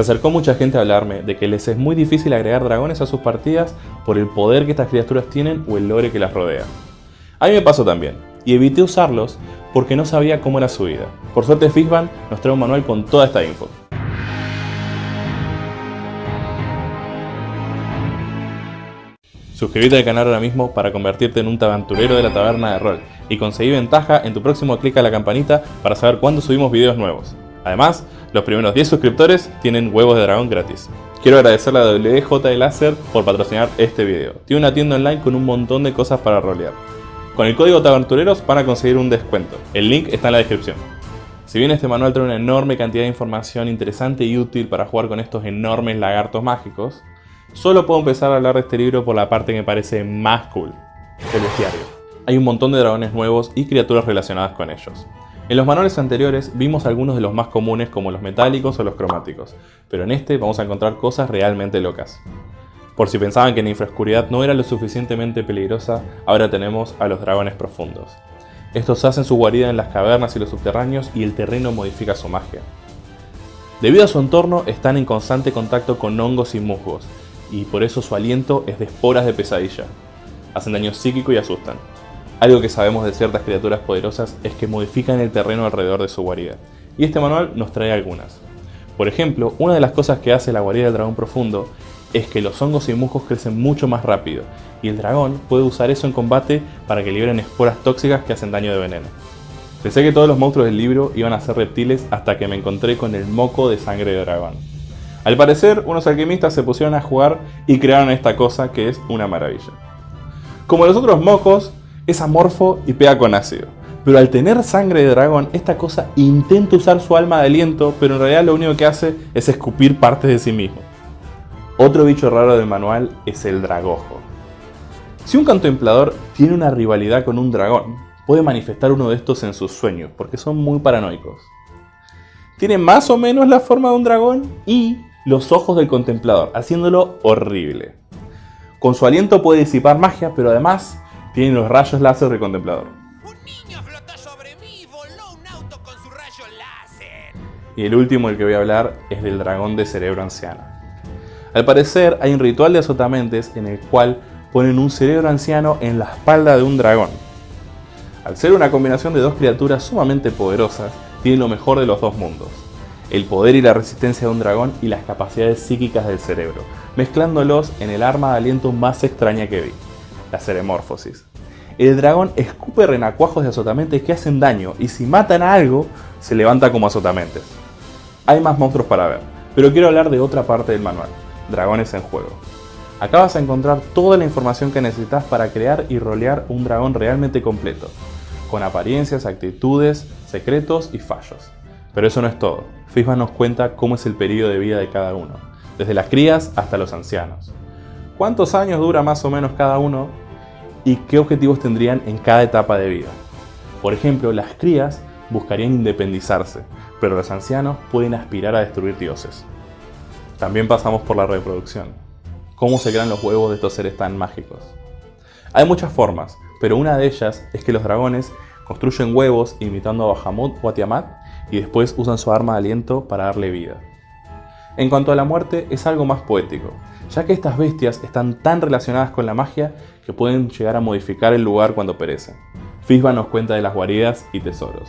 Se acercó mucha gente a hablarme de que les es muy difícil agregar dragones a sus partidas por el poder que estas criaturas tienen o el lore que las rodea. A mí me pasó también, y evité usarlos porque no sabía cómo era su vida. Por suerte Fishban nos trae un manual con toda esta info. Suscríbete al canal ahora mismo para convertirte en un aventurero de la taberna de rol y conseguir ventaja en tu próximo clic a la campanita para saber cuándo subimos videos nuevos. Además, los primeros 10 suscriptores tienen huevos de dragón gratis. Quiero agradecerle a WJ Laser por patrocinar este video. Tiene una tienda online con un montón de cosas para rolear. Con el código TAVENTUREROS van a conseguir un descuento. El link está en la descripción. Si bien este manual trae una enorme cantidad de información interesante y útil para jugar con estos enormes lagartos mágicos, solo puedo empezar a hablar de este libro por la parte que me parece más cool, el bestiario. Hay un montón de dragones nuevos y criaturas relacionadas con ellos. En los manuales anteriores vimos algunos de los más comunes como los metálicos o los cromáticos, pero en este vamos a encontrar cosas realmente locas. Por si pensaban que la infraoscuridad no era lo suficientemente peligrosa, ahora tenemos a los dragones profundos. Estos hacen su guarida en las cavernas y los subterráneos y el terreno modifica su magia. Debido a su entorno están en constante contacto con hongos y musgos, y por eso su aliento es de esporas de pesadilla. Hacen daño psíquico y asustan. Algo que sabemos de ciertas criaturas poderosas es que modifican el terreno alrededor de su guarida, y este manual nos trae algunas. Por ejemplo, una de las cosas que hace la guarida del dragón profundo es que los hongos y musgos crecen mucho más rápido, y el dragón puede usar eso en combate para que liberen esporas tóxicas que hacen daño de veneno. Pensé que todos los monstruos del libro iban a ser reptiles hasta que me encontré con el moco de sangre de dragón. Al parecer, unos alquimistas se pusieron a jugar y crearon esta cosa que es una maravilla. Como los otros mocos, es amorfo y pega con ácido. Pero al tener sangre de dragón, esta cosa intenta usar su alma de aliento, pero en realidad lo único que hace es escupir partes de sí mismo. Otro bicho raro del manual es el dragojo. Si un contemplador tiene una rivalidad con un dragón, puede manifestar uno de estos en sus sueños, porque son muy paranoicos. Tiene más o menos la forma de un dragón y los ojos del contemplador, haciéndolo horrible. Con su aliento puede disipar magia, pero además tiene los rayos láser del contemplador. Un niño flotó sobre mí y voló un auto con su rayo láser. Y el último del que voy a hablar es del dragón de cerebro anciano. Al parecer hay un ritual de azotamentes en el cual ponen un cerebro anciano en la espalda de un dragón. Al ser una combinación de dos criaturas sumamente poderosas, tiene lo mejor de los dos mundos. El poder y la resistencia de un dragón y las capacidades psíquicas del cerebro, mezclándolos en el arma de aliento más extraña que vi la ceremorfosis. El dragón escupe renacuajos de azotamentes que hacen daño y si matan a algo, se levanta como azotamentes. Hay más monstruos para ver, pero quiero hablar de otra parte del manual, dragones en juego. Acá vas a encontrar toda la información que necesitas para crear y rolear un dragón realmente completo, con apariencias, actitudes, secretos y fallos. Pero eso no es todo, Fisma nos cuenta cómo es el periodo de vida de cada uno, desde las crías hasta los ancianos cuántos años dura más o menos cada uno y qué objetivos tendrían en cada etapa de vida. Por ejemplo, las crías buscarían independizarse, pero los ancianos pueden aspirar a destruir dioses. También pasamos por la reproducción. ¿Cómo se crean los huevos de estos seres tan mágicos? Hay muchas formas, pero una de ellas es que los dragones construyen huevos imitando a Bahamut o a Tiamat y después usan su arma de aliento para darle vida. En cuanto a la muerte, es algo más poético, ya que estas bestias están tan relacionadas con la magia que pueden llegar a modificar el lugar cuando perecen. Fisba nos cuenta de las guaridas y tesoros.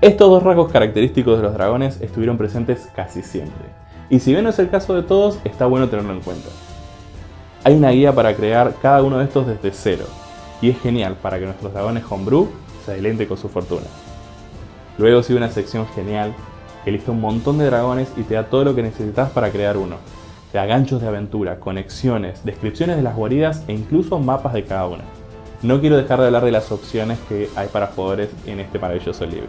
Estos dos rasgos característicos de los dragones estuvieron presentes casi siempre, y si bien no es el caso de todos, está bueno tenerlo en cuenta. Hay una guía para crear cada uno de estos desde cero, y es genial para que nuestros dragones homebrew se adelente con su fortuna. Luego sigue una sección genial que lista un montón de dragones y te da todo lo que necesitas para crear uno, ganchos de aventura, conexiones, descripciones de las guaridas e incluso mapas de cada una. No quiero dejar de hablar de las opciones que hay para jugadores en este maravilloso libro.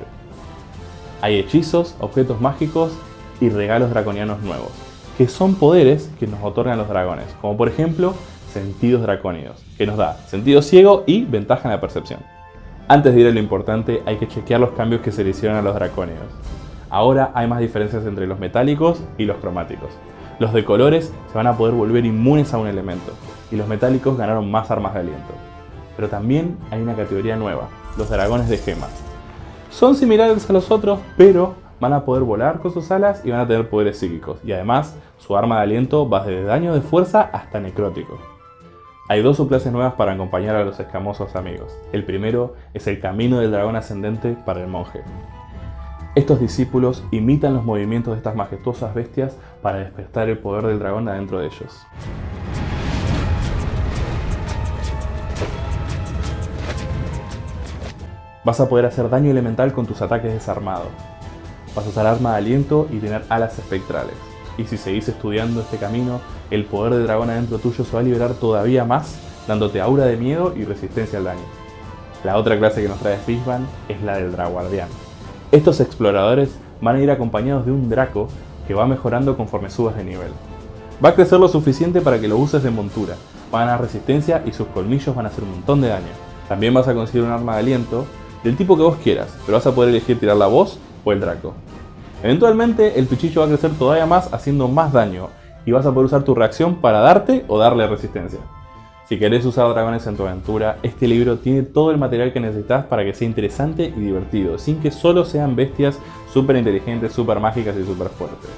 Hay hechizos, objetos mágicos y regalos draconianos nuevos, que son poderes que nos otorgan los dragones, como por ejemplo sentidos dracónidos, que nos da sentido ciego y ventaja en la percepción. Antes de ir a lo importante, hay que chequear los cambios que se le hicieron a los dracónidos. Ahora hay más diferencias entre los metálicos y los cromáticos. Los de colores se van a poder volver inmunes a un elemento, y los metálicos ganaron más armas de aliento. Pero también hay una categoría nueva, los dragones de gemas. Son similares a los otros, pero van a poder volar con sus alas y van a tener poderes psíquicos. Y además, su arma de aliento va desde daño de fuerza hasta necrótico. Hay dos subclases nuevas para acompañar a los escamosos amigos. El primero es el camino del dragón ascendente para el monje. Estos discípulos imitan los movimientos de estas majestuosas bestias para despertar el poder del dragón adentro de ellos. Vas a poder hacer daño elemental con tus ataques desarmados. Vas a usar arma de aliento y tener alas espectrales. Y si seguís estudiando este camino, el poder del dragón adentro tuyo se va a liberar todavía más, dándote aura de miedo y resistencia al daño. La otra clase que nos trae Fishban es la del Draguardián. Estos exploradores van a ir acompañados de un Draco que va mejorando conforme subas de nivel. Va a crecer lo suficiente para que lo uses de montura, van a ganar resistencia y sus colmillos van a hacer un montón de daño. También vas a conseguir un arma de aliento del tipo que vos quieras, pero vas a poder elegir tirar la voz o el Draco. Eventualmente el pichillo va a crecer todavía más haciendo más daño y vas a poder usar tu reacción para darte o darle resistencia. Si querés usar dragones en tu aventura, este libro tiene todo el material que necesitas para que sea interesante y divertido, sin que solo sean bestias súper inteligentes, súper mágicas y súper fuertes.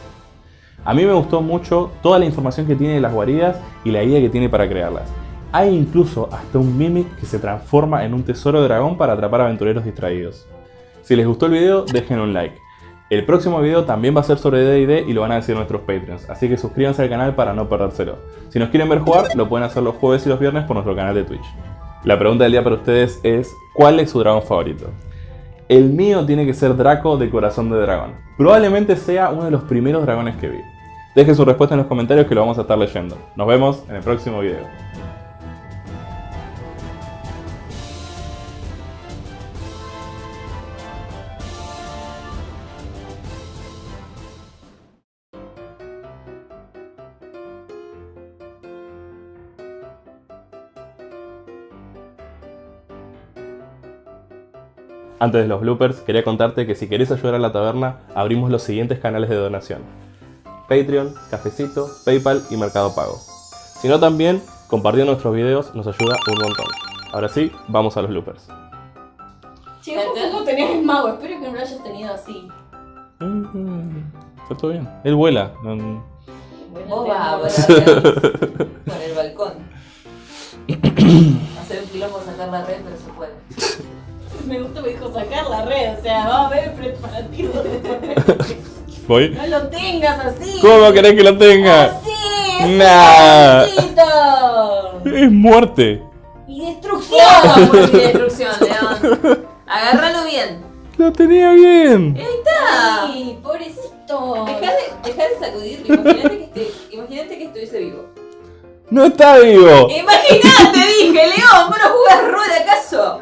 A mí me gustó mucho toda la información que tiene de las guaridas y la idea que tiene para crearlas. Hay incluso hasta un Mimic que se transforma en un tesoro dragón para atrapar aventureros distraídos. Si les gustó el video, dejen un like. El próximo video también va a ser sobre D&D y lo van a decir nuestros Patreons, así que suscríbanse al canal para no perdérselo. Si nos quieren ver jugar, lo pueden hacer los jueves y los viernes por nuestro canal de Twitch. La pregunta del día para ustedes es, ¿cuál es su dragón favorito? El mío tiene que ser Draco de Corazón de Dragón. Probablemente sea uno de los primeros dragones que vi. Dejen su respuesta en los comentarios que lo vamos a estar leyendo. Nos vemos en el próximo video. Antes de los bloopers, quería contarte que si querés ayudar a la taberna, abrimos los siguientes canales de donación. Patreon, Cafecito, Paypal y Mercado Pago. Si no también, compartiendo nuestros videos nos ayuda un montón. Ahora sí, vamos a los bloopers. Chicos, ¿cómo tenías el mago? Espero que no lo hayas tenido así. Mm, Está todo bien. Él vuela. no- Vos vas a volar con el balcón. Hacer un quilombo sacar la red, pero. Me gusta me dijo sacar la red, o sea, va a haber preparativo. ¿Voy? No lo tengas así. ¿Cómo querés que lo tenga? Así, Nah. Es muerte. Y destrucción. Bien, destrucción, León. Agárralo bien. Lo tenía bien. Ahí está. Ay, pobrecito. Deja de, dejá de sacudirlo. Imagínate que, imagínate que estuviese vivo. No está vivo. Imagínate, dije, León. ¿Vos no jugás rol acaso?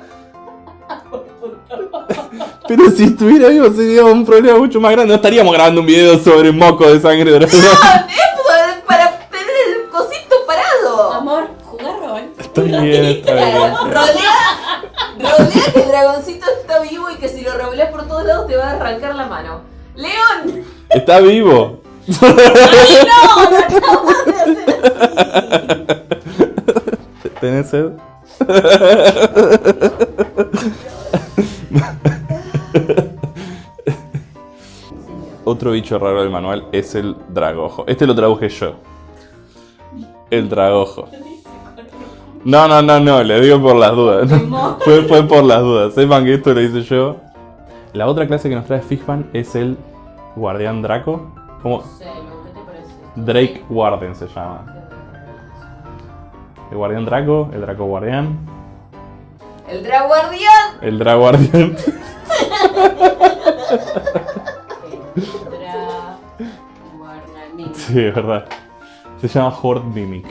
Pero si estuviera vivo sería un problema mucho más grande. No estaríamos grabando un video sobre moco de sangre de dragón. No, es para tener el cosito parado. Amor, jugar rol. Está bien, está bien. Rodea, rodea que el dragoncito está vivo y que si lo revoleas por todos lados te va a arrancar la mano. ¡León! Está vivo. ¡Ay, no! No acabas de hacer así. ¿Tenés sed? Otro bicho raro del manual es el dragojo. Este lo traduje yo. El dragojo. No, no, no, no, le digo por las dudas. fue, fue por las dudas. Sepan que esto lo hice yo. La otra clase que nos trae Fishman es el guardián Draco. Parece. Drake Warden se llama. El guardián Draco, el Draco guardián, ¡El draguardián! el Draco guardián. Sí, es verdad. Se llama Horde Mimic.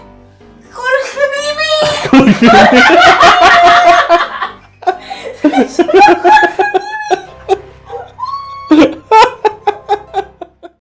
¡Jorge Mimi!